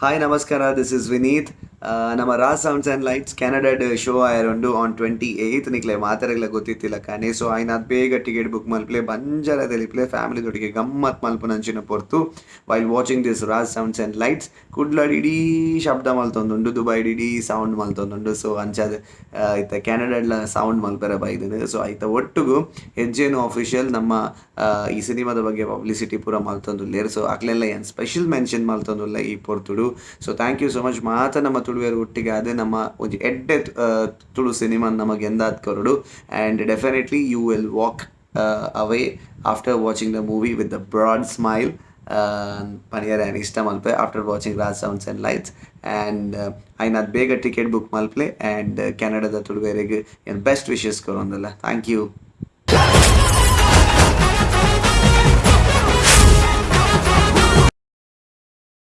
Hi, Namaskara. This is Vineet. ನಮ್ಮ Raj sounds and lights ಕೆನಡಾಡ್ show ಆಯರೊಂಡು ಆನ್ ಟ್ವೆಂಟಿ ಏಯ್ತ್ ನಿಕ್ಲೆ ಮಾತಾಡಗ್ಲ ಗೊತ್ತಿತ್ತಿಲ್ಲ ಕಾನೆ ಸೊ ಆಯ್ನ ಬೇಗ ಟಿಕೆಟ್ ಬುಕ್ ಮಲ್ಪ್ಲೆ, ಬಂಜರದಲ್ಲಿ ಪ್ಲೇ ಫ್ಯಾಮಿಲಿ ಜೊಡಿಗೆ ಗಮ್ಮತ್ ಮಲ್ಪುನಂಚಿನ ಪೊರ್ತು. While watching this Raj sounds and lights, ಕುಡ್ಲಾಡ್ ಇಡೀ ಶಬ್ದ ಮಲ್ತೊಂದುಂಡು ದುಬೈ ಇಡೀ ಸೌಂಡ್ ಮಲ್ತೊಂದುಂಡು. ಸೊ ಅಂಚಾದ ಇತ್ತ ಕೆನಡಾಡ್ಲ ಸೌಂಡ್ ಮಲ್ಪರ ಬೈದನು ಸೊ ಐತ ಒಟ್ಟುಗು ಹೆಜ್ಜೆನು ಅಫಿಷಿಯಲ್ ನಮ್ಮ ಈ ಸಿನಿಮಾದ ಬಗ್ಗೆ ಪಬ್ಲಿಸಿಟಿ ಪೂರ ಲೇರ್ ಸೊ ಅಕ್ಲೆಲ್ಲ ಏನು ಸ್ಪೆಷಲ್ ಮೆನ್ಷನ್ ಮಲ್ತೊಂದುಲ್ಲ ಈ ಪೊರ್ತುಡು. So thank you so much ಮಾತ ನಮ್ಮ ತುಳುವೆರು ಒಟ್ಟಿಗೆ ಅದೇ ನಮ್ಮ ಒಂಜಿ ಎಡ್ಡೆ ತುಳು ಸಿನಿಮಾ ನಮಗೆ ಎಂದಾದ್ ಕರುಡು. And definitely you will walk away after watching the movie with the broad smile ಪನಿಯರ್ and ಇಷ್ಟ Malpe after watching Raj sounds and lights and ಐನಾದ್ ಬೇಗ ಟಿಕೆಟ್ ಬುಕ್ ಮಲ್ಪ್ಲೆ ಆ್ಯಂಡ್ ಕೆನಡಾದ ತುಳುವೇರಿಗೆ ಏನು ಬೆಸ್ಟ್ ವಿಶಸ್ ಕೊರೊಂದಲ್ಲ ಥ್ಯಾಂಕ್ ಯು